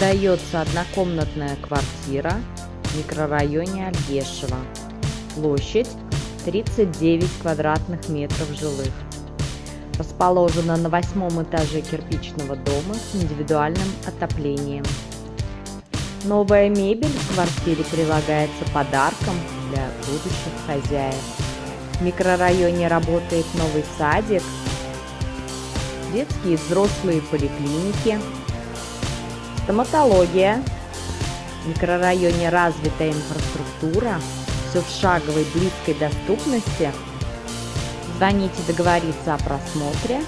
Сдается однокомнатная квартира в микрорайоне Альгешево. Площадь 39 квадратных метров жилых. Расположена на восьмом этаже кирпичного дома с индивидуальным отоплением. Новая мебель в квартире прилагается подарком для будущих хозяев. В микрорайоне работает новый садик, детские и взрослые поликлиники, стоматология. В микрорайоне развитая инфраструктура, все в шаговой близкой доступности. Звоните договориться о просмотре